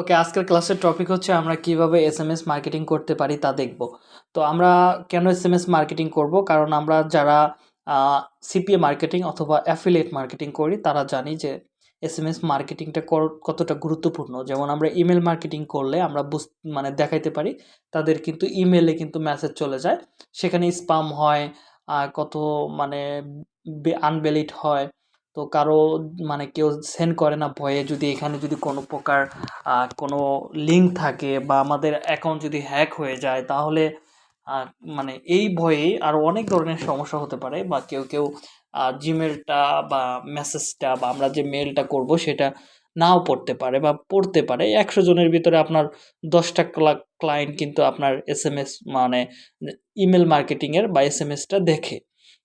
ওকে আজকের ক্লাসের টপিক হচ্ছে আমরা কীভাবে এসএমএস মার্কেটিং করতে পারি তা দেখব। তো আমরা কেন এসএমএস মার্কেটিং করব? কারণ আমরা যারা সিপিএ মার্কেটিং অথবা অ্যাফিলিয়েট মার্কেটিং করি, তারা জানি যে এসএমএস মার্কেটিংটা কতটা গুরুত্বপূর্ণ। যেমন আমরা ইমেল মার্কেটিং করলে আমরা বুঝ মানে দেখাইতে পারি, তাদের কিন্তু ইমেলে কিন্তু মেসেজ চলে যায়। সেখানে স্পাম হয় কত মানে আনভ্যালিড হয় তো কারও মানে কেউ সেন্ড করে না ভয়ে যদি এখানে যদি কোনো প্রকার কোনো লিঙ্ক থাকে বা আমাদের অ্যাকাউন্ট যদি হ্যাক হয়ে যায় তাহলে মানে এই ভয়ে আরও অনেক ধরনের সমস্যা হতে পারে বা কেউ কেউ জিমেলটা বা মেসেজটা বা আমরা যে মেলটা করব সেটা নাও পড়তে পারে বা পড়তে পারে। একশো জনের ভিতরে আপনার দশটা ক্লা ক্লায়েন্ট কিন্তু আপনার এস এম এস মানে ইমেল মার্কেটিংয়ের বা এস এম এসটা দেখে।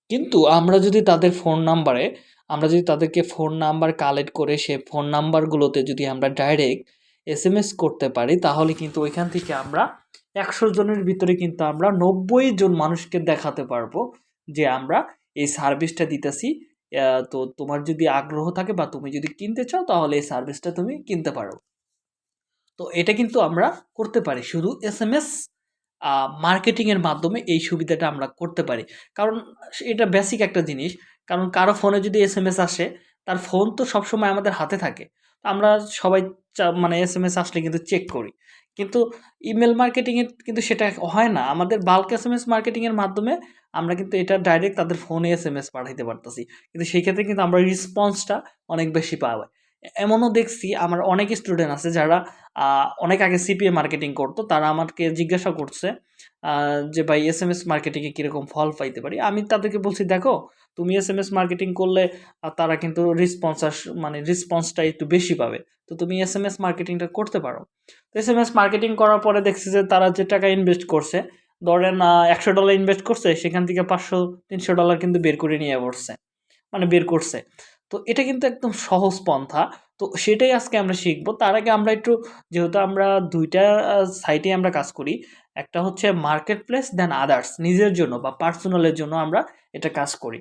কিন্তু আমরা যদি তাদের ফোন নাম্বারে আমরা যদি তাদেরকে ফোন নাম্বার কালেক্ট করে সে ফোন নাম্বারগুলোতে যদি আমরা ডাইরেক্ট এস এম এস করতে পারি, তাহলে কিন্তু ওইখান থেকে আমরা একশো জনের ভিতরে কিন্তু আমরা নব্বই জন মানুষকে দেখাতে পারব যে আমরা এই সার্ভিসটা দিতেছি। তো তোমার যদি আগ্রহ থাকে বা তুমি যদি কিনতে চাও, তাহলে এই সার্ভিসটা তুমি কিনতে পারো। তো এটা কিন্তু আমরা করতে পারি, শুধু এস এম এস মার্কেটিংয়ের মাধ্যমে এই সুবিধাটা আমরা করতে পারি। কারণ এটা বেসিক একটা জিনিস কারণ কারও ফোনে যদি এস এম এস আসে, তার ফোন তো সবসময় আমাদের হাতে থাকে। আমরা সবাই মানে এস এম এস আসলে কিন্তু চেক করি। কিন্তু ইমেল মার্কেটিংয়ে কিন্তু সেটা হয় না। আমাদের বাল্ক এস এম এস মার্কেটিংয়ের মাধ্যমে আমরা কিন্তু এটা ডাইরেক্ট তাদের ফোনে এস এম এস পাঠাইতে পারতেছি। কিন্তু সেই ক্ষেত্রে কিন্তু আমরা রিসপন্সটা অনেক বেশি পাওয়া এমনও দেখছি আমার অনেক স্টুডেন্ট আছে যারা অনেক আগে সিপিএ মার্কেটিং করতো, তারা আমাকে জিজ্ঞাসা করছে যে ভাই এস এম এস মার্কেটিংয়ে কীরকম ফল পাইতে পারি? আমি তাদেরকে বলছি, দেখো, তুমি এস এম এস মার্কেটিং করলে তারা কিন্তু রেসপন্স মানে রেসপন্সটা একটু বেশি পাবে। তো তুমি এস এম এস মার্কেটিংটা করতে পারো। তো এস এম এস মার্কেটিং করার পরে দেখছি যে তারা যে টাকা ইনভেস্ট করছে, ধরেন একশো ডলার ইনভেস্ট করছে, সেখান থেকে পাঁচশো, তিনশো ডলার কিন্তু বের করে নিয়ে পড়ছে মানে বের করছে। তো এটা কিন্তু একদম সহজ পন্থা। তো সেটাই আজকে আমরা শিখব। তার আগে আমরা একটু, যেহেতু আমরা দুইটা সাইটে আমরা কাজ করি, একটা হচ্ছে মার্কেট প্লেস দেন আদার্স নিজের জন্য বা পার্সোনালের জন্য আমরা এটা কাজ করি।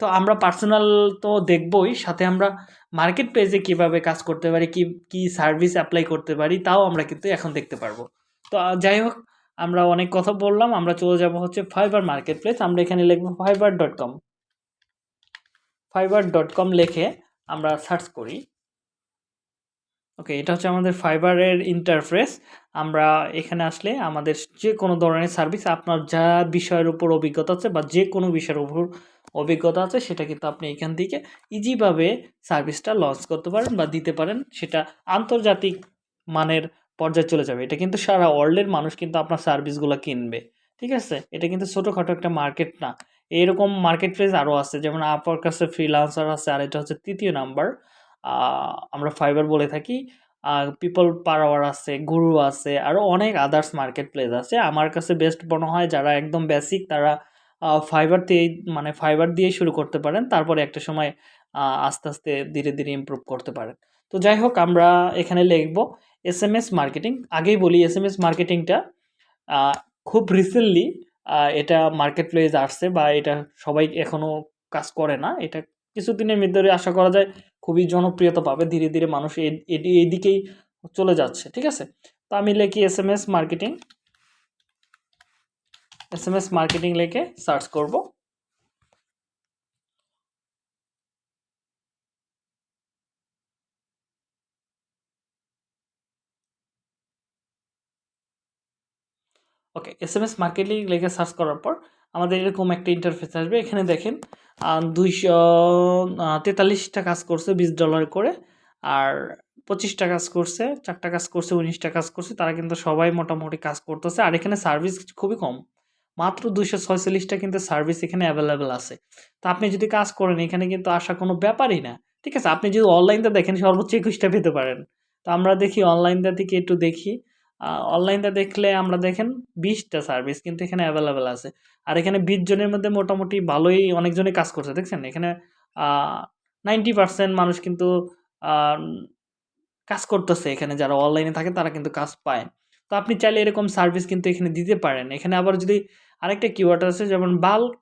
তো আমরা পার্সোনাল তো দেখবই, সাথে আমরা মার্কেট প্লেসে কীভাবে কাজ করতে পারি, কি কি সার্ভিস অ্যাপ্লাই করতে পারি, তাও আমরা কিন্তু এখন দেখতে পারব। তো যাই হোক, আমরা অনেক কথা বললাম, আমরা চলে যাব হচ্ছে ফাইবার মার্কেট প্লেস আমরা এখানে লিখব Fiverr dot com Fiverr dot com লিখে আমরা সার্চ করি। ওকে এটা হচ্ছে আমাদের ফাইবারের ইন্টারফেস আমরা এখানে আসলে আমাদের যে কোনো ধরনের সার্ভিস আপনার যা বিষয়ের উপর অভিজ্ঞতা আছে বা যে কোনো বিষয়ের উপর অভিজ্ঞতা আছে, সেটা কিন্তু আপনি এখান থেকে ইজিভাবে সার্ভিসটা লঞ্চ করতে পারেন বা দিতে পারেন। সেটা আন্তর্জাতিক মানের পর্যায়ে চলে যাবে। এটা কিন্তু সারা ওয়ার্ল্ডের মানুষ কিন্তু আপনার সার্ভিসগুলো কিনবে। ঠিক আছে? এটা কিন্তু ছোটোখাটো একটা মার্কেট না। এরকম মার্কেট প্লেস আরও আছে, যেমন আপার কাছে ফ্রিলান্সার আছে, আর এটা হচ্ছে তৃতীয় নাম্বার আমরা ফাইবার বলে থাকি। পিপল পাওয়ার আছে গুরু আছে আরও অনেক আদার্স মার্কেট প্লেস আছে। আমার কাছে বেস্ট মনে হয় যারা একদম বেসিক তারা ফাইবার দিয়েই মানে ফাইবার দিয়েই শুরু করতে পারেন। তারপরে একটা সময় আস্তে আস্তে ধীরে ধীরে ইমপ্রুভ করতে পারেন। তো যাই হোক, আমরা এখানে লিখব এস এম এস মার্কেটিং আগেই বলি এস এম এস মার্কেটিংটা খুব রিসেন্টলি এটা মার্কেট প্লেস আসছে বা এটা সবাই এখনও কাজ করে না। এটা কিছুদিনের ভিতরে আশা করা যায় খুবই জনপ্রিয়তা পাবে। ধীরে ধীরে মানুষ এদিকেই চলে যাচ্ছে, ঠিক আছে? তো আমি লেখি S M S marketing S M S marketing লেখে সার্চ করব। Okay S M S marketing লিখে সার্চ করার পর আমাদের এরকম একটা ইন্টারফেস আসবে। এখানে দেখেন দুইশো তেতাল্লিশটা কাজ করছে, বিশ ডলার করে। আর পঁচিশটা কাজ করছে, চারটা কাজ করছে, উনিশটা কাজ করছে। তারা কিন্তু সবাই মোটামুটি কাজ করতেছে। আর এখানে সার্ভিস খুবই কম। মাত্র দুইশো ছয়চল্লিশটা কিন্তু সার্ভিস এখানে অ্যাভেলেবেল আছে। তো আপনি যদি কাজ করেন, এখানে কিন্তু আসা কোনো ব্যাপারই না। ঠিক আছে? আপনি যদি অনলাইনটা দেখেন, সর্বোচ্চ একুশটা পেতে পারেন। তো আমরা দেখি অনলাইনটা থেকে একটু দেখি। অনলাইনটা দেখলে আমরা দেখেন বিশটা সার্ভিস কিন্তু এখানে অ্যাভেলেবেল আছে। আর এখানে বিশ জনের মধ্যে মোটামুটি ভালোই অনেকজনই কাজ করছে, দেখছেন? এখানে নাইনটি পার্সেন্ট মানুষ কিন্তু কাজ করতেছে এখানে। যারা অনলাইনে থাকে তারা কিন্তু কাজ পায়। তো আপনি চাইলে এরকম সার্ভিস কিন্তু এখানে দিতে পারেন। এখানে আবার যদি আরেকটা কিওয়ার্ড আছে, যেমন বাল্ক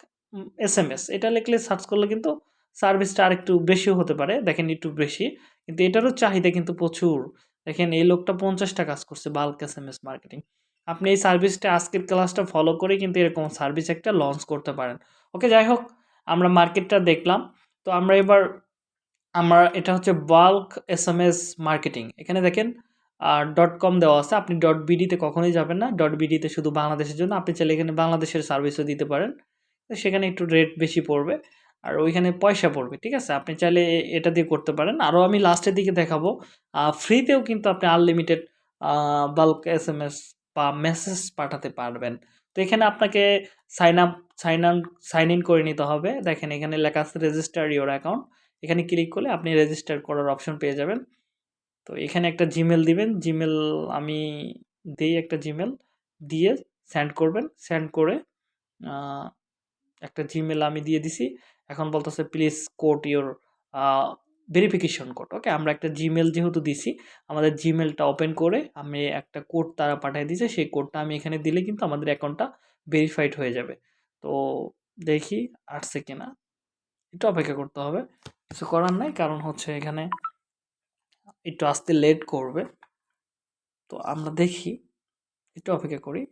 এস এম এস এটা লিখলে সার্চ করলে কিন্তু সার্ভিসটা আরেকটু বেশিও হতে পারে। দেখেন একটু বেশি। কিন্তু এটারও চাহিদা কিন্তু প্রচুর। দেখেন, এই লোকটা পঞ্চাশটা কাজ করছে bulk S M S marketing আপনি এই সার্ভিসটা আজকের ক্লাসটা ফলো করে কিন্তু এরকম সার্ভিস একটা লঞ্চ করতে পারেন। ওকে যাই হোক, আমরা মার্কেটটা দেখলাম। তো আমরা এবার, আমরা, এটা হচ্ছে bulk S M S marketing এখানে দেখেন আর ডট কম দেওয়া আছে। আপনি ডট বিডিতে কখনোই যাবেন না। ডট বিডিতে শুধু বাংলাদেশের জন্য। আপনি চাইলে এখানে বাংলাদেশের সার্ভিসও দিতে পারেন। সেখানে একটু রেট বেশি পড়বে। আর ওইখানে পয়সা পড়বে, ঠিক আছে? আপনি চাইলে এটা দিয়ে করতে পারেন। আরও আমি লাস্টের দিকে দেখাবো। ফ্রিতেও কিন্তু আপনি unlimited bulk S M S বা মেসেজ পাঠাতে পারবেন। তো এখানে আপনাকে সাইন আপ সাইন আন সাইন ইন করে নিতে হবে। দেখেন এখানে লেখা আছে রেজিস্টার ইওর অ্যাকাউন্ট এখানে ক্লিক করলে আপনি রেজিস্টার করার অপশন পেয়ে যাবেন। তো এখানে একটা জিমেল দিবেন। জিমেল আমি দিই একটা জিমেল দিয়ে সেন্ড করবেন। সেন্ড করে একটা জিমেল আমি দিয়ে দিছি। এখন বলতেছে please code your verification code okay আমরা একটা জিমেল যেহেতু দিছি, আমাদের জিমেলটা ওপেন করে আমি একটা কোড তারা পাঠিয়ে দিয়েছে, সেই কোডটা আমি এখানে দিলে কিন্তু আমাদের অ্যাকাউন্টটা ভেরিফাইড হয়ে যাবে। তো দেখি, আসছে কিনা? একটু অপেক্ষা করতে হবে, কিছু করার নাই, কারণ হচ্ছে এখানে একটু আসতে লেট করবে। তো আমরা দেখি, একটু অপেক্ষা করি।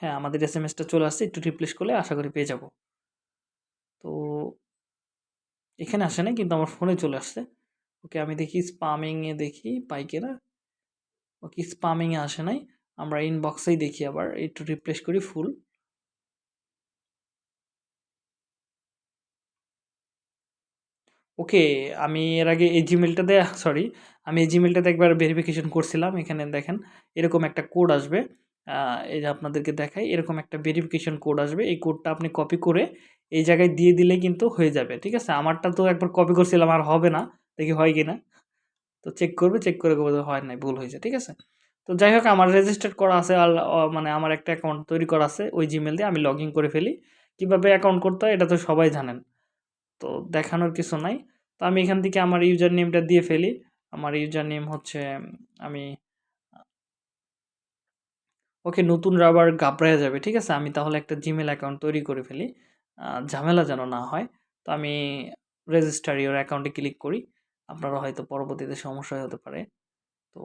হ্যাঁ আমাদের এস এম এসটা চলে আসছে, একটু রিপ্লেস করলে আশা করি পেয়ে যাব। তো এখানে আসে না, কিন্তু আমার ফোনে চলে আসছে ওকে, আমি দেখি স্পামিংয়ে দেখি পাই কিনা ওকে স্পামিংয়ে আসে নাই। আমরা ইনবক্সেই দেখি আবার, একটু রিপ্লেস করি ফুল ওকে, আমি এর আগে এই জিমেলটাতে সরি আমি এই জিমেলটাতে একবার ভেরিফিকেশন করছিলাম, এখানে দেখেন, এরকম একটা কোড আসবে। এই যে আপনাদেরকে দেখাই, এরকম একটা ভেরিফিকেশন কোড আসবে। এই কোডটা আপনি কপি করে এই জায়গায় দিয়ে দিলে কিন্তু হয়ে যাবে, ঠিক আছে? আমারটা তো একবার কপি করছিলাম, আর হবে না। দেখি হয় কি না তো চেক করবে চেক করে হয় নাই, ভুল হয়েছে, ঠিক আছে? তো যাই হোক, আমার রেজিস্টার্ড করা আছে আর মানে আমার একটা অ্যাকাউন্ট তৈরি করা আছে ওই জিমেল দিয়ে, আমি লগ করে ফেলি। কীভাবে অ্যাকাউন্ট করতে হয়, এটা তো সবাই জানেন। তো দেখানোর কিছু নাই। তো আমি এখান থেকে আমার ইউজার নেমটা দিয়ে ফেলি। আমার ইউজার নেম হচ্ছে, আমি ওকে নতুন আবার গাবড়ায় যাবে, ঠিক আছে? আমি তাহলে একটা জিমেল অ্যাকাউন্ট তৈরি করে ফেলি। ঝামেলা যেন না হয়। তো আমি রেজিস্টার ইওর অ্যাকাউন্টে ক্লিক করি। আপনারা হয়তো পরবর্তীতে সমস্যা হতে পারে। তো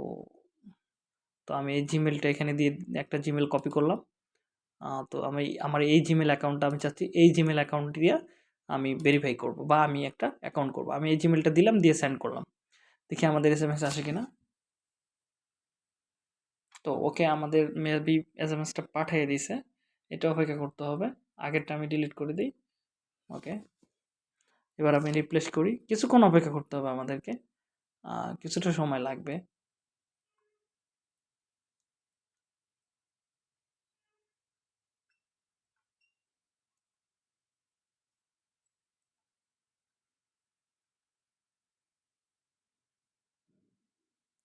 তো আমি এই জিমেলটা এখানে দিয়ে একটা জিমেল কপি করলাম। তো আমি, আমার এই জিমেল অ্যাকাউন্টটা আমি চাচ্ছি, এই জিমেল অ্যাকাউন্ট দিয়ে আমি ভেরিফাই করব বা আমি একটা অ্যাকাউন্ট করব। আমি এই জিমেলটা দিলাম, দিয়ে সেন্ড করলাম। দেখি আমাদের এস এম এস আসে কিনা। তো ওকে আমাদের মেবি এস এম এসটা পাঠিয়ে দিছে। এটা অপেক্ষা করতে হবে। আগেরটা আমি ডিলিট করে দিই। ওকে। এবার আমি রিপ্লেস করি। কিছুক্ষণ অপেক্ষা করতে হবে আমাদেরকে। কিছুটা সময় লাগবে।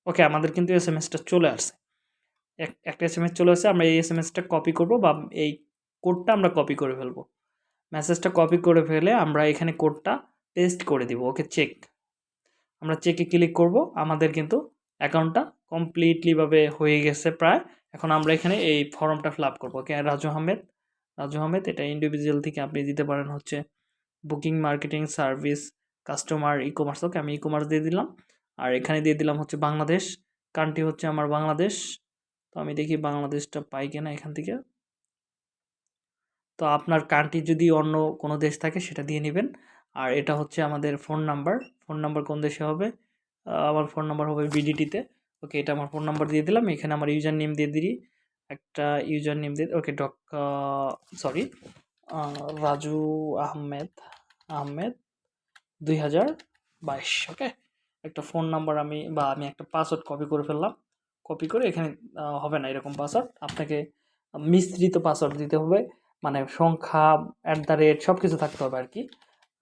ওকে, আমাদের কিন্তু এস এম এসটা চলে আসছে। একটা এস এম এস চলে আসছে আমরা এই এস এম এসটা কপি করব বা এই কোডটা আমরা কপি করে ফেলব। মেসেজটা কপি করে ফেলে আমরা এখানে কোডটা পেস্ট করে দিব ওকে চেক আমরা চেকে ক্লিক করব, আমাদের কিন্তু অ্যাকাউন্টটা কমপ্লিটলিভাবে হয়ে গেছে প্রায়। এখন আমরা এখানে এই ফর্মটা ফিল আপ করব ওকে রাজু আহমেদ। রাজু আহমেদ, এটা ইন্ডিভিজুয়াল থেকে আপনি দিতে পারেন হচ্ছে booking marketing service customer ecommerce okay আমি ই কমার্স দিয়ে দিলাম। আর এখানে দিয়ে দিলাম হচ্ছে বাংলাদেশ। কান্ট্রি হচ্ছে আমার বাংলাদেশ। তো আমি দেখি বাংলাদেশটা পাই কিনা এখান থেকে। তো আপনার কান্ট্রি যদি অন্য কোনো দেশ থাকে সেটা দিয়ে নেবেন। আর এটা হচ্ছে আমাদের ফোন নাম্বার ফোন নাম্বার কোন দেশে হবে? আমার ফোন নাম্বার হবে বিডিটিতে ওকে এটা আমার ফোন নাম্বার দিয়ে দিলাম। এখানে আমার ইউজার নেম দিয়ে দিই। একটা ইউজার নেম দিয়ে ওকে ডক সরি রাজু আহমেদ আহমেদ দুই হাজার বাইশ। ওকে একটা ফোন নাম্বার আমি বা আমি একটা পাসওয়ার্ড কপি করে ফেললাম। কপি করে এখানে হবে না এরকম পাসওয়ার্ড আপনাকে মিশ্রিত পাসওয়ার্ড দিতে হবে। মানে সংখ্যা অ্যাট দ্য রেট সব কিছু থাকতে হবে আর কি।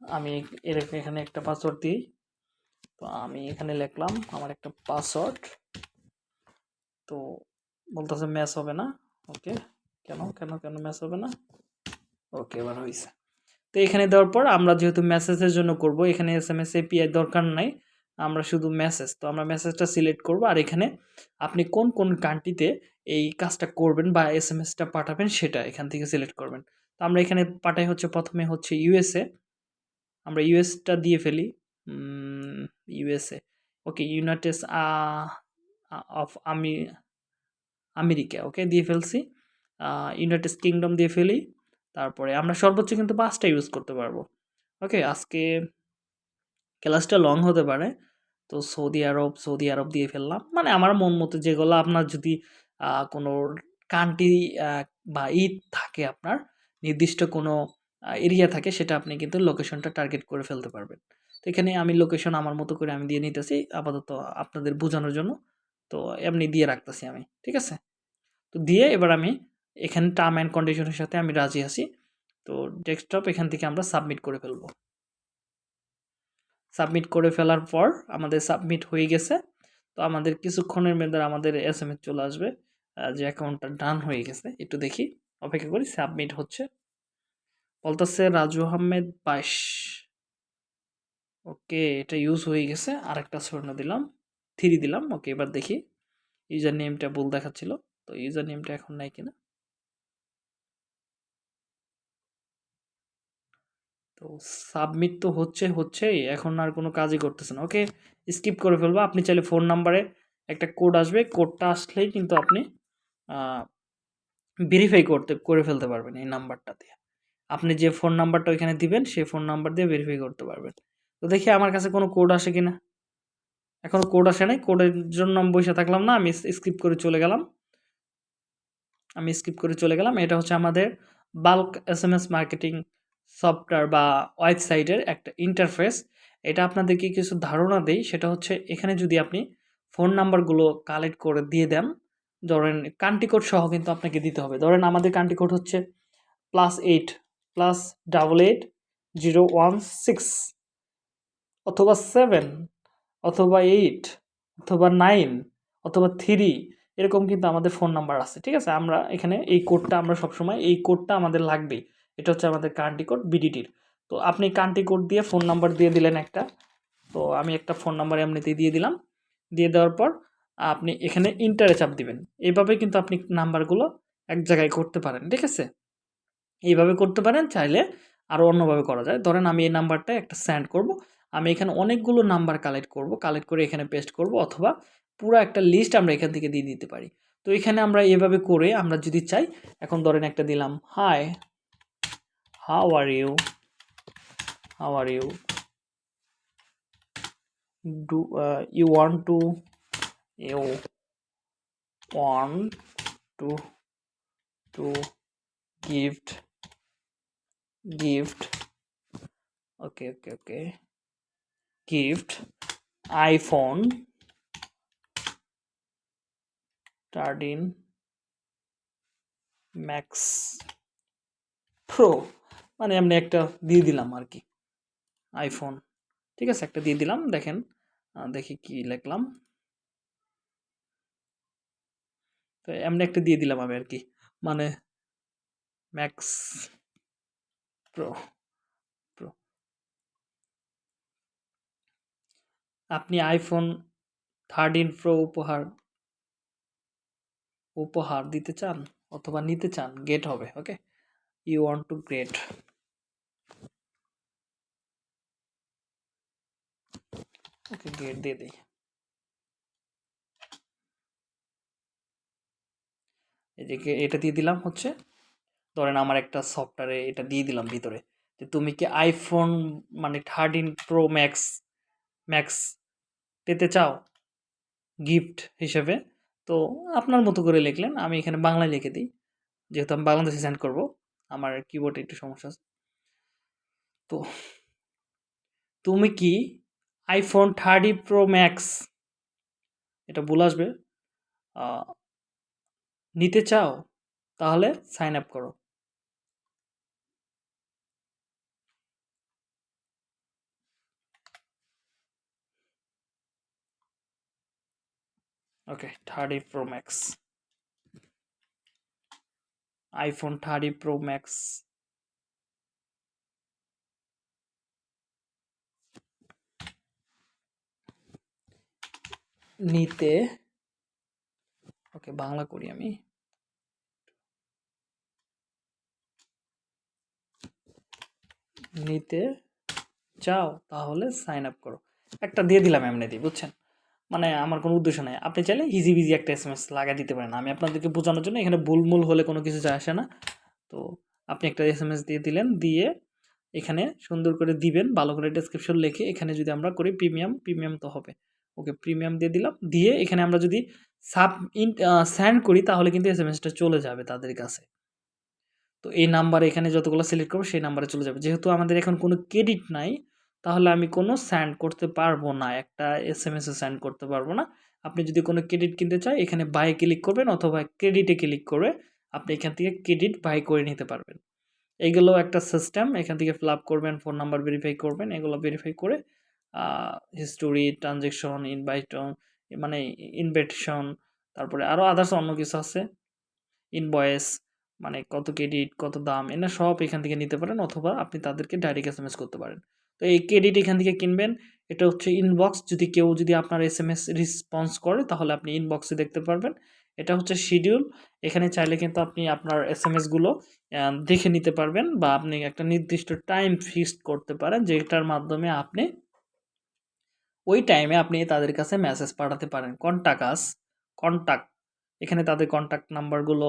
আমি এর এখানে একটা পাসওয়ার্ড দিই। তো আমি এখানে লিখলাম আমার একটা পাসওয়ার্ড তো বলতেছে ম্যাচ হবে না। ওকে কেন কেন কেন ম্যাচ হবে না? ওকে এবার হয়েছে তো এখানে দেওয়ার পর আমরা যেহেতু মেসেজের জন্য করব, এখানে এস এম এস এপিআই দরকার নাই। আমরা শুধু মেসেজ তো আমরা মেসেজটা সিলেক্ট করব আর এখানে আপনি কোন কোন কান্ট্রিতে এই কাজটা করবেন বা এস এম এসটা পাঠাবেন সেটা এখান থেকে সিলেক্ট করবেন। তো আমরা এখানে পাঠাই হচ্ছে, প্রথমে হচ্ছে ইউএসএ আমরা ইউএসটা দিয়ে ফেলি ইউএসএ ওকে ইউনাইটেড অফ আমি আমেরিকা ওকে দিয়ে ফেলছি ইউনাইটেড কিংডম দিয়ে ফেলি, তারপরে আমরা সর্বোচ্চ কিন্তু পাঁচটা ইউজ করতে পারব ওকে আজকে ক্লাসটা লং হতে পারে তো সৌদি আরব সৌদি আরব দিয়ে ফেললাম। মানে আমার মন মতো যেগুলো আপনার যদি কোনো কান্ট্রি বা ঈদ থাকে আপনার, নির্দিষ্ট কোনো এরিয়া থাকে, সেটা আপনি কিন্তু লোকেশনটা টার্গেট করে ফেলতে পারবেন। তো এখানে আমি লোকেশন আমার মতো করে আমি দিয়ে নিতেছি, আপাতত আপনাদের বোঝানোর জন্য। তো এমনি দিয়ে রাখতেছি আমি, ঠিক আছে? তো দিয়ে এবার আমি এখানে টার্ম অ্যান্ড কন্ডিশনের সাথে আমি রাজি আছি। তো ডেস্কটপ এখান থেকে আমরা সাবমিট করে ফেলব। সাবমিট করে ফেলার পর আমাদের সাবমিট হয়ে গেছে। তো আমাদের কিছুক্ষণের মধ্যে আমাদের এস এম এস চলে আসবে। যে অ্যাকাউন্টটা ডান হয়ে গেছে। একটু দেখি। অপেক্ষা করি সাবমিট হচ্ছে। বলতেছে রাজু আহমেদ বাইশ। ওকে, এটা ইউজ হয়ে গেছে। আর একটা স্বর্ণ দিলাম। থ্রি দিলাম। ওকে, এবার দেখি। ইউজার নেমটা ভুল দেখাচ্ছিল। তো ইউজার নেমটা এখন নাই কিনা। তো সাবমিট তো হচ্ছে, হচ্ছেই। এখন আর কোনো কাজই করতেছে না। ওকে স্কিপ করে ফেলব। আপনি চাইলে ফোন নাম্বারে একটা কোড আসবে। কোডটা আসলেই কিন্তু আপনি ভেরিফাই করতে, করে ফেলতে পারবেন এই নাম্বারটা দিয়ে। আপনি যে ফোন নাম্বারটা ওইখানে দিবেন, সেই ফোন নাম্বার দিয়ে ভেরিফাই করতে পারবেন। তো দেখি আমার কাছে কোনো কোড আসে কিনা। এখনও কোড আসে নাই। কোডের জন্য আমি বসে থাকলাম না। আমি স্কিপ করে চলে গেলাম। আমি স্কিপ করে চলে গেলাম। এটা হচ্ছে আমাদের bulk S M S marketing software বা ওয়েবসাইটের একটা ইন্টারফেস এটা আপনাদেরকে কিছু ধারণা দেই, সেটা হচ্ছে এখানে যদি আপনি ফোন নাম্বারগুলো কালেক্ট করে দিয়ে দেন, ধরেন কান্ট্রি কোড সহ কিন্তু আপনাকে দিতে হবে। ধরেন আমাদের কান্ট্রি কোড হচ্ছে plus eight plus double eight zero one six অথবা সেভেন অথবা এইট অথবা নাইন অথবা থ্রি এরকম কিন্তু আমাদের ফোন নাম্বার আছে। ঠিক আছে? আমরা এখানে এই কোডটা আমরা সবসময় এই কোডটা আমাদের লাগবেই। এটা হচ্ছে আমাদের কান্ট্রি কোড বিডিটির তো আপনি কান্ট্রি কোড দিয়ে ফোন নাম্বার দিয়ে দিলেন একটা। তো আমি একটা ফোন নাম্বার এমনিতেই দিয়ে দিলাম। দিয়ে দেওয়ার পর আপনি এখানে ইন্টারে চাপ দিবেন। এইভাবে কিন্তু আপনি নাম্বারগুলো এক জায়গায় করতে পারেন, ঠিক আছে? এইভাবে করতে পারেন, চাইলে আরও অন্যভাবে করা যায়। ধরেন আমি এই নাম্বারটা একটা সেন্ড করব। আমি এখানে অনেকগুলো নাম্বার কালেক্ট করব। কালেক্ট করে এখানে পেস্ট করব অথবা পুরো একটা লিস্ট আমরা এখান থেকে দিয়ে দিতে পারি। তো এখানে আমরা এভাবে করে আমরা যদি চাই, এখন ধরেন একটা দিলাম hi how are you? How are you? Do uh, you want to you want to to gift gift. Okay okay okay. Gift iphone. 13 max pro. মানে এমনি একটা দিয়ে দিলাম আর কি আইফোন ঠিক আছে? একটা দিয়ে দিলাম, দেখেন। দেখি কি লিখলাম। তো এমনি একটা দিয়ে দিলাম আমি আর কি মানে ম্যাক্স প্রো প্রো আপনি আইফোন থার্টিন প্রো উপহার উপহার দিতে চান অথবা নিতে চান গেট হবে okay you want to great okay get দিয়ে দিই। এদিকে এটা দিয়ে দিলাম হচ্ছে, ধরেন আমার একটা সফটওয়্যারে এটা দিয়ে দিলাম ভিতরে। যে তুমি কি আইফোন মানে থার্টিন প্রো ম্যাক্স ম্যাক্স পেতে চাও? গিফট হিসেবে। তো আপনার মতো করে লিখলেন, আমি এখানে বাংলায় লিখে দিই। যেহেতু আমি বাংলাদেশে সেন্ড করব, আমার কিবোর্ডে একটু সমস্যা আছে। তো, তুমি কি আইফোন থার্টি প্রো ম্যাক্স এটা ভুল আসবে। নিতে চাও, তাহলে সাইন আপ করো। Okay thirty pro max iPhone thirty pro max নিতে। ওকে, বাংলা করি আমি। নিতে চাও তাহলে সাইন আপ করো। একটা দিয়ে দিলাম এমনি দিয়ে, বুঝছেন? মানে আমার কোনো উদ্দেশ্য নাই। আপনি চাইলে ইজি বিজি একটা এস এম এস লাগাই দিতে পারেন। আমি আপনাদেরকে বোঝানোর জন্য এখানে ভুলমুল হলে কোনো কিছু যায় আসে না। তো আপনি একটা এস এম এস দিয়ে দিলেন, দিয়ে এখানে সুন্দর করে দিবেন, ভালো করে ডেসক্রিপশন লিখে এখানে যদি আমরা করি প্রিমিয়াম প্রিমিয়াম তো হবে। ওকে প্রিমিয়াম দিয়ে দিলাম। দিয়ে এখানে আমরা যদি সাব ইন স্যান্ড করি, তাহলে কিন্তু এস এম এসটা চলে যাবে তাদের কাছে। তো এই নাম্বার এখানে যতগুলো সিলেক্ট করব, সেই নাম্বারে চলে যাবে। যেহেতু আমাদের এখন কোনো ক্রেডিট নাই, তাহলে আমি কোনো স্যান্ড করতে পারব না। একটা এস এম এসে স্যান্ড করতে পারব না। আপনি যদি কোনো ক্রেডিট কিনতে চান, এখানে বাই ক্লিক করবেন অথবা ক্রেডিটে ক্লিক করে আপনি এখান থেকে ক্রেডিট বাই করে নিতে পারবেন। এইগুলো একটা সিস্টেম এখান থেকে ফিল আপ করবেন ফোন নাম্বার ভেরিফাই করবেন, এগুলো ভেরিফাই করে হিস্টোরি ট্রানজেকশন ইনভাইট মানে ইনভাইটেশন তারপরে আরও আদার্স অন্য কিছু আছে। ইনভয়েস মানে কত ক্রেডিট কত দাম, এনা সব এখান থেকে নিতে পারেন অথবা আপনি তাদেরকে ডাইরেক্ট এস এম এস করতে পারেন। তো এই ক্রেডিট এখান থেকে কিনবেন, এটা হচ্ছে ইনবক্স যদি কেউ যদি আপনার এস এম এস রেসপন্স করে, তাহলে আপনি ইনবক্সে দেখতে পারবেন। এটা হচ্ছে শিডিউল এখানে চাইলে কিন্তু আপনি আপনার এস এম এসগুলো দেখে নিতে পারবেন বা আপনি একটা নির্দিষ্ট টাইম ফিক্সড করতে পারেন, যেটার মাধ্যমে আপনি ওই টাইমে আপনি তাদের কাছে মেসেজ পাঠাতে পারেন। কন্টাকাস কন্ট্যাক্ট এখানে তাদের কন্ট্যাক্ট নাম্বারগুলো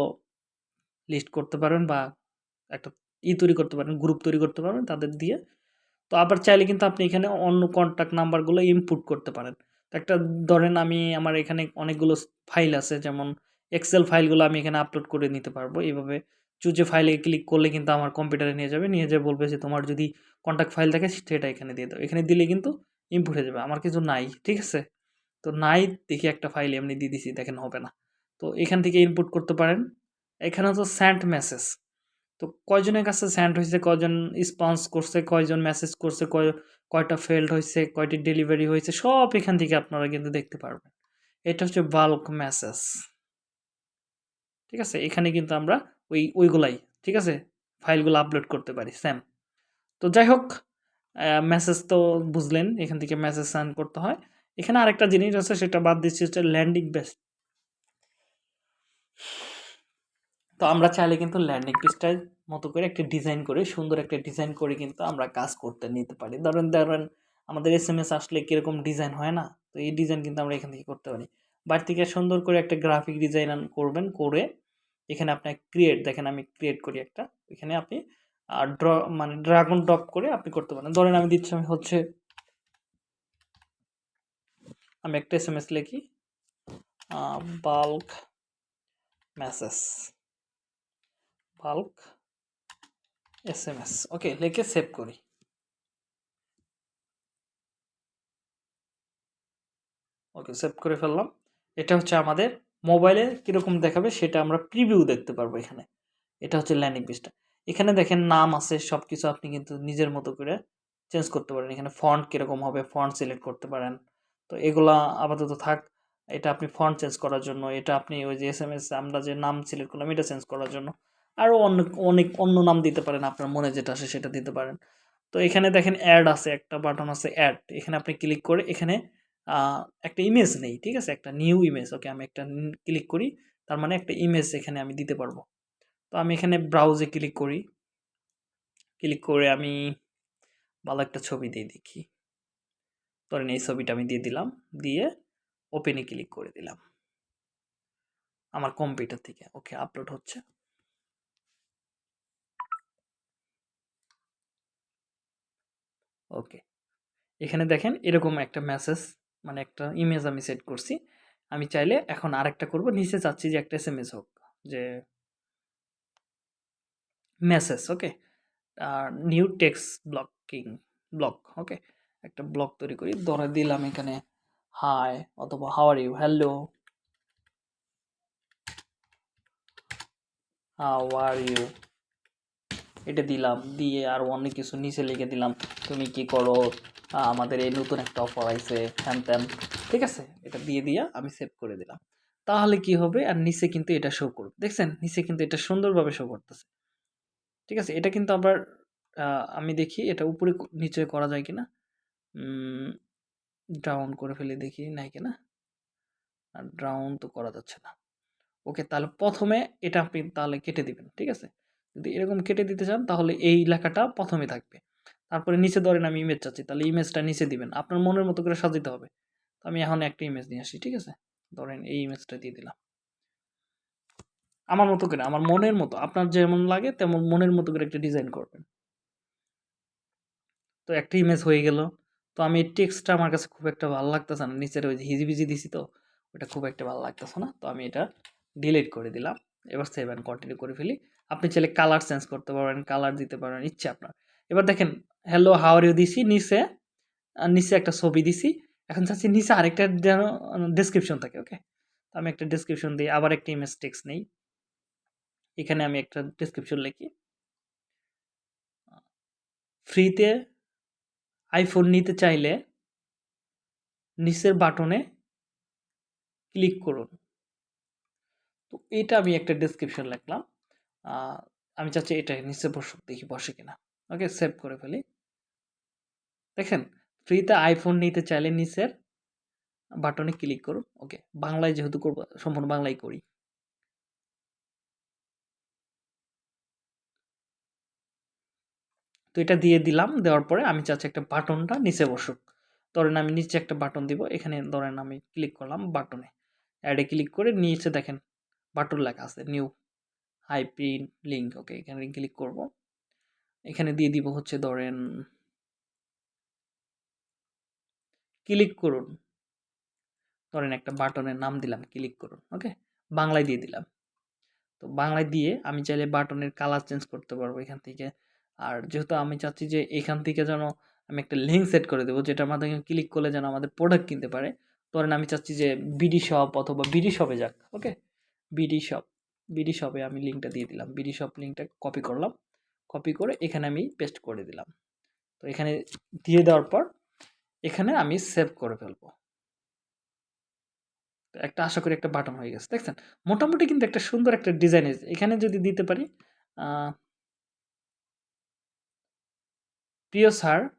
লিস্ট করতে পারবেন বা একটা ই তৈরি করতে পারেন গ্রুপ তৈরি করতে পারবেন তাদের দিয়ে। তো আবার চাইলে কিন্তু আপনি এখানে অন্য কন্ট্যাক্ট নাম্বারগুলো ইনপুট করতে পারেন। একটা ধরেন আমি আমার এখানে অনেকগুলো ফাইল আছে, যেমন এক্সেল ফাইলগুলো আমি এখানে আপলোড করে নিতে পারব। এইভাবে চুজে ফাইলে ক্লিক করলে কিন্তু আমার কম্পিউটারে নিয়ে যাবে। নিয়ে যেয়ে বলবে যে, তোমার যদি কন্ট্যাক্ট ফাইল থাকে, সেটা এখানে দিয়ে দাও। এখানে দিলে কিন্তু ইনপুট হয়ে যাবে। আমার কিছু নাই, ঠিক আছে? তো নাই দেখি একটা ফাইল এমনি দিয়ে দিছি, দেখেন হবে না। তো এখান থেকে ইনপুট করতে পারেন। এখানে তো স্যান্ড মেসেজ তো কয়জনের কাছে স্যান্ড হয়েছে, কয়জন স্পন্স করছে, কয়জন মেসেজ করছে, কয়, কয়টা ফেল্ড হয়েছে, কয়টি ডেলিভারি হয়েছে, সব এখান থেকে আপনারা কিন্তু দেখতে পারবেন। এটা হচ্ছে বাল্ক মেসেজ ঠিক আছে? এখানে কিন্তু আমরা ওই, ওইগুলাই, ঠিক আছে? ফাইলগুলো আপলোড করতে পারি স্যাম তো যাই হোক মেসেজ তো বুঝলেন, এখান থেকে মেসেজ সেন্ড করতে হয়। এখানে আরেকটা জিনিস আছে, সেটা বাদ দিচ্ছি, হচ্ছে ল্যান্ডিং বেস্ট তো আমরা চাইলে কিন্তু ল্যান্ডিং পেজটার মতো করে একটা ডিজাইন করে, সুন্দর একটা ডিজাইন করে কিন্তু আমরা কাজ করতে নিতে পারি। ধরেন ধরেন আমাদের এস এম এস আসলে কীরকম ডিজাইন হয় না, তো এই ডিজাইন কিন্তু আমরা এখান থেকে করতে পারি। বাড়ি থেকে সুন্দর করে একটা গ্রাফিক ডিজাইন করবেন, করে এখানে আপনার ক্রিয়েট দেখেন আমি ক্রিয়েট করি একটা, এখানে আপনি ড্র মানে ড্রাগন ড্রপ করে আপনি করতে পারেন। ধরেন আমি দিচ্ছি, আমি হচ্ছে, আমি একটা এস এম এস লিখি bulk message bulk S M S okay, লিখে সেভ করি। ওকে সেভ করে ফেললাম। এটা হচ্ছে আমাদের মোবাইলে কীরকম দেখাবে সেটা আমরা প্রিভিউ দেখতে পারব এখানে। এটা হচ্ছে ল্যান্ডিং পেজটা এখানে দেখেন নাম আছে সব কিছু আপনি কিন্তু নিজের মতো করে চেঞ্জ করতে পারেন। এখানে ফন্ট কীরকম হবে ফন্ট সিলেক্ট করতে পারেন। তো এগুলা আপাতত থাক, এটা আপনি ফন্ট চেঞ্জ করার জন্য, এটা আপনি ওই যে এস এম এস আমরা যে নাম সিলেক্ট করলাম, এটা চেঞ্জ করার জন্য। আরও অনেক অনেক অন্য নাম দিতে পারেন আপনার মনে যেটা আসে সেটা দিতে পারেন। তো এখানে দেখেন অ্যাড আছে, একটা বাটন আছে অ্যাড এখানে আপনি ক্লিক করে এখানে একটা ইমেজ নেই, ঠিক আছে? একটা নিউ ইমেজ ওকে আমি একটা ক্লিক করি, তার মানে একটা ইমেজ এখানে আমি দিতে পারব। তো আমি এখানে ব্রাউজে ক্লিক করি। ক্লিক করে আমি ভালো একটা ছবি দিয়ে দেখি। ধরেন এই ছবিটা আমি দিয়ে দিলাম, দিয়ে ওপেনে ক্লিক করে দিলাম। আমার কম্পিউটার থেকে ওকে আপলোড হচ্ছে। ওকে এখানে দেখেন এরকম একটা মেসেজ মানে একটা ইমেজ আমি সেট করছি। আমি চাইলে এখন আরেকটা করব, নিচে চাচ্ছি যে একটা এস হোক, যে মেসেজ, ওকে? আর new text blocking, block, okay? একটা ব্লক তৈরি করি। ধরে দিলাম এখানে, হাই অথবা how are you? Hello. How are you? এটা দিলাম। দিয়ে আর অনেক কিছু নিচে লিখে দিলাম। তুমি কি করো? আমাদের এই নতুন একটা অফার আইছে। হ্যান ত্যান। ঠিক আছে? এটা দিয়ে দিয়ে আমি সেভ করে দিলাম। তাহলে কি হবে? আর নিচে কিন্তু এটা শো করবে। দেখছেন? নিচে কিন্তু এটা সুন্দরভাবে শো করতেছে। ঠিক আছে? এটা কিন্তু আবার আমি দেখি এটা উপরে নিচে করা যায় কিনা? ড্রাউন করে ফেলে দেখি নাই কিনা? আর ড্রাউন তো করা যাচ্ছে না। ওকে, তাহলে প্রথমে এটা আপনি তাহলে কেটে দিবেন, ঠিক আছে? যদি এরকম কেটে দিতে চান তাহলে এই লেখাটা প্রথমে থাকবে। তারপরে নিচে ধরেন আমি ইমেজ চাচ্ছি, তাহলে ইমেজটা নিচে দিবেন। আপনার মনের মতো করে সাজাতে হবে। তো আমি এখন একটা ইমেজ নিয়ে আসি, ঠিক আছে? ধরেন এই ইমেজটা দিয়ে দিলাম। আমার মতো করে, আমার মনের মতো, আপনার যেমন লাগে তেমন মনের মতো করে একটা ডিজাইন করবেন। তো একটা ইমেজ হয়ে গেল। তো আমি টেক্সটটা আমার কাছে খুব একটা ভালো লাগতেছে না। নিচের ওই হিজিবিজি দিছি তো, ওটা খুব একটা ভালো লাগতেছে না। তো আমি এটা ডিলিট করে দিলাম। এবার সেভ অ্যান্ড কন্টিনিউ করে ফেলি। আপনি চাইলে কালার চেঞ্জ করতে পারবেন কালার দিতে পারবেন ইচ্ছে আপনার। এবার দেখেন হ্যালো হাওয়ার ইউ দিছি নিচে। নিচে একটা ছবি দিছি। এখন চাচ্ছি নিচে আরেকটা যেন ডেসক্রিপশন থাকে ওকে তো আমি একটা ডেসক্রিপশন দিই আবার একটা ইমেজ টেক্সট নেই। এখানে আমি একটা ডেসক্রিপশন লিখি। ফ্রিতে আইফোন নিতে চাইলে নিচের বাটনে ক্লিক করুন। তো এটা আমি একটা ডেসক্রিপশন লিখলাম। আমি চাচ্ছি এটা নিচে বসুক, দেখি বসে কিনা। ওকে সেভ করে ফেলি। দেখেন, ফ্রিতে আইফোন নিতে চাইলে নিচের বাটনে ক্লিক করুন। ওকে, বাংলায় যেহেতু করব, সম্পূর্ণ বাংলায় করি। তো এটা দিয়ে দিলাম। দেওয়ার পরে আমি চাচ্ছি একটা বাটনটা নিচে বসুক। ধরেন আমি নিচে একটা বাটন দিব। এখানে ধরেন আমি ক্লিক করলাম বাটনে। অ্যাডে ক্লিক করে নিচে দেখেন বাটন লেখা আছে new hi print link okay এখানে ক্লিক করব। এখানে দিয়ে দিব হচ্ছে ধরেন ক্লিক করুন। ধরেন একটা বাটনের নাম দিলাম ক্লিক করুন ওকে বাংলায় দিয়ে দিলাম। তো বাংলায় দিয়ে আমি চাইলে বাটনের কালার চেঞ্জ করতে পারব এখান থেকে। আর যেহেতু আমি চাচ্ছি যে এখান থেকে যেন আমি একটা লিঙ্ক সেট করে দেবো, যেটার মাধ্যমে ক্লিক করলে যেন আমাদের প্রোডাক্ট কিনতে পারে, ধরেন আমি চাচ্ছি যে বিডি শপ অথবা বিডি শপে যাক ওকে বিডি শপ বিডি শপে আমি লিঙ্কটা দিয়ে দিলাম বিডি শপ লিঙ্কটা কপি করলাম কপি করে এখানে আমি পেস্ট করে দিলাম। তো এখানে দিয়ে দেওয়ার পর এখানে আমি সেভ করে ফেলব। একটা আশা করি একটা বাটন হয়ে গেছে, দেখছেন? মোটামুটি কিন্তু একটা সুন্দর একটা ডিজাইন এখানে যদি দিতে পারি প্রিয় স্যার,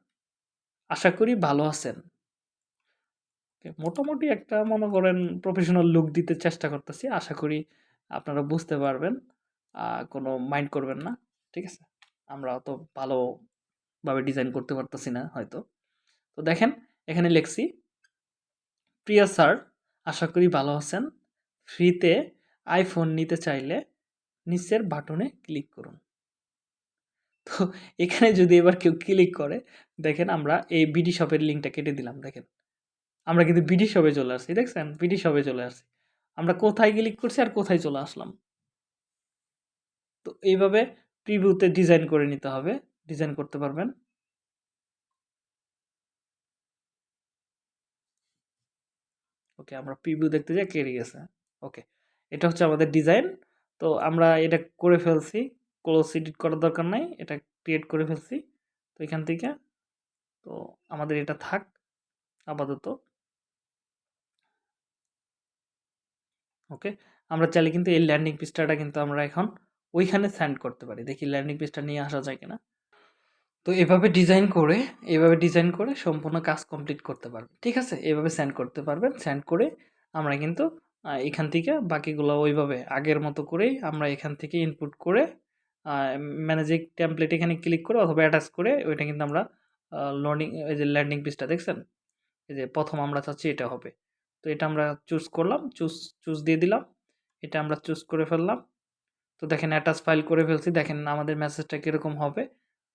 আশা করি ভালো আছেন। মোটামুটি একটা মনে করেন প্রফেশনাল লুক দিতে চেষ্টা করতেছি। আশা করি আপনারা বুঝতে পারবেন। কোনো মাইন্ড করবেন না। ঠিক আছে? আমরা অত ভালোভাবে ডিজাইন করতে পারতেছি না হয়তো। তো দেখেন, এখানে লিখছি, প্রিয় স্যার, আশা করি ভালো আছেন। ফ্রিতে আইফোন নিতে চাইলে নিচের বাটনে ক্লিক করুন। তো এখানে যদি এবার কেউ ক্লিক করে, দেখেন আমরা এই বিডি শপের লিঙ্কটা কেটে দিলাম, দেখেন। আমরা কিন্তু বিডি শপে চলে আসছি, দেখছেন? বিডি শপে চলে আসছি। আমরা কোথায় ক্লিক করছি আর কোথায় চলে আসলাম? তো এইভাবে প্রিভিউতে ডিজাইন করে নিতে হবে। ডিজাইন করতে পারবেন। ওকে আমরা প্রিভিউ দেখতে যাই কেড়ে গেছে। ওকে এটা হচ্ছে আমাদের ডিজাইন তো আমরা এটা করে ফেলছি। ক্লোজ এডিট করার দরকার নাই, এটা ক্রিয়েট করে ফেলছি। তো এখান থেকে, তো আমাদের এটা থাক, আপাতত। ওকে, আমরা চাইলে কিন্তু এই ল্যান্ডিং পেজটা কিন্তু আমরা এখন ওইখানে সেন্ড করতে পারি। দেখি ল্যান্ডিং পেজটা নিয়ে আসা যায় কিনা। তো এভাবে ডিজাইন করে, এভাবে ডিজাইন করে সম্পূর্ণ কাজ কমপ্লিট করতে পারবেন ঠিক আছে? এভাবে সেন্ড করতে পারবেন। সেন্ড করে আমরা কিন্তু এখান থেকে বাকিগুলো ওইভাবে আগের মতো করেই আমরা এখান থেকে ইনপুট করে ম্যানেজিং টেমপ্লেট এখানে ক্লিক করে অথবা অ্যাটাচ করে ওইটা কিন্তু আমরা লোডিং এই যে ল্যান্ডিং পেজটা দেখছেন? এই যে প্রথম আমরা চাচ্ছি এটা হবে। তো এটা আমরা চুজ করলাম চুজ চুজ দিয়ে দিলাম। এটা আমরা চুজ করে ফেললাম। তো দেখেন অ্যাটাচ ফাইল করে ফেলছি। দেখেন আমাদের মেসেজটা কীরকম হবে?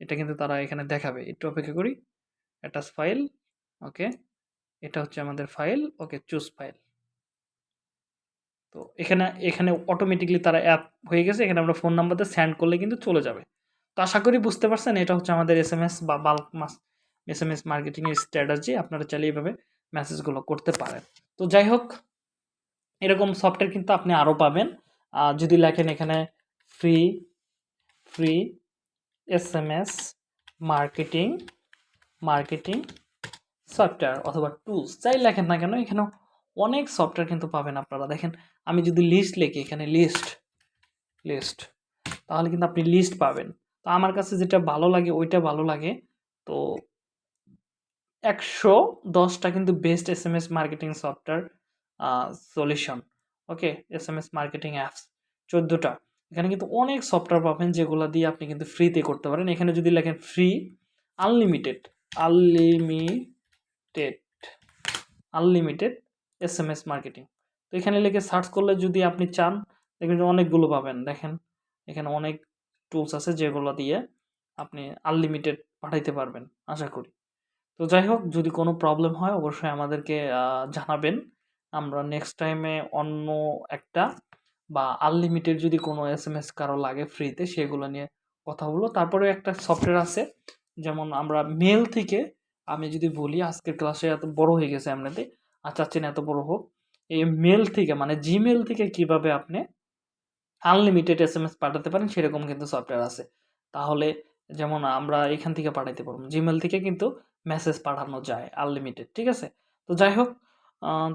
এটা কিন্তু তারা এখানে দেখাবে। একটু অপেক্ষা করি। অ্যাটাচ ফাইল ওকে এটা হচ্ছে আমাদের ফাইল ওকে চুজ ফাইল তো এখানে এখানে অটোমেটিকলি তারা অ্যাপ হয়ে গেছে, এখানে আমরা ফোন নাম্বারতে সেন্ড করলে কিন্তু চলে যাবে। তো আশা করি বুঝতে পারছেন, এটা হচ্ছে আমাদের এস এম এস বা bulk mass S M S মার্কেটিংয়ের স্ট্র্যাটাজি আপনারা চাইলে এইভাবে মেসেজগুলো করতে পারেন। তো যাই হোক, এরকম সফটওয়্যার কিন্তু আপনি আরও পাবেন। যদি লেখেন এখানে free free S M S marketing marketing software অথবা টুলস যাই লেখেন না কেন এখানে অনেক সফটওয়্যার কিন্তু পাবেন আপনারা। দেখেন আমি যদি লিস্ট লিখি, এখানে লিস্ট লিস্ট তাহলে কিন্তু আপনি লিস্ট পাবেন। তো আমার কাছে যেটা ভালো লাগে, ওইটা ভালো লাগে। তো একশো দশটা কিন্তু best S M S marketing software solution okay S M S marketing apps চোদ্দোটা। এখানে কিন্তু অনেক সফটওয়্যার পাবেন যেগুলো দিয়ে আপনি কিন্তু ফ্রিতে করতে পারেন। এখানে যদি লেখেন free unlimited unlimited unlimited S M S marketing তো এখানে লিখে সার্চ করলে যদি আপনি চান, দেখবেন অনেকগুলো পাবেন। দেখেন, এখানে অনেক টুলস আছে যেগুলো দিয়ে আপনি আনলিমিটেড পাঠাইতে পারবেন, আশা করি। তো যাই হোক, যদি কোনো প্রবলেম হয়, অবশ্যই আমাদেরকে জানাবেন। আমরা নেক্সট টাইমে অন্য একটা বা আনলিমিটেড যদি কোনো এস এম এস কারও লাগে ফ্রিতে সেগুলো নিয়ে কথা বলব। তারপরে একটা সফটওয়্যার আছে, যেমন আমরা মেল থেকে, আমি যদি বলি, আজকের ক্লাসে এত বড় হয়ে গেছে এমনিতে আর চাচ্ছি না এত বড় হোক এই মেল থেকে মানে জিমেল থেকে কীভাবে আপনি আনলিমিটেড এস এম এস পাঠাতে পারেন, সেরকম কিন্তু সফটওয়্যার আছে। তাহলে যেমন আমরা এখান থেকে পাঠাইতে পারব জিমেল থেকে কিন্তু মেসেজ পাঠানো যায় আনলিমিটেড ঠিক আছে? তো যাই হোক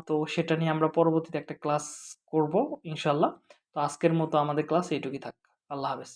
তো সেটা নিয়ে আমরা পরবর্তীতে একটা ক্লাস করব ইনশাল্লাহ তো আজকের মতো আমাদের ক্লাস এইটুকুই থাক। আল্লাহ হাফেজ।